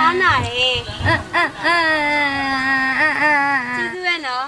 အားနာတယ်ကျေးဇူးပဲနော်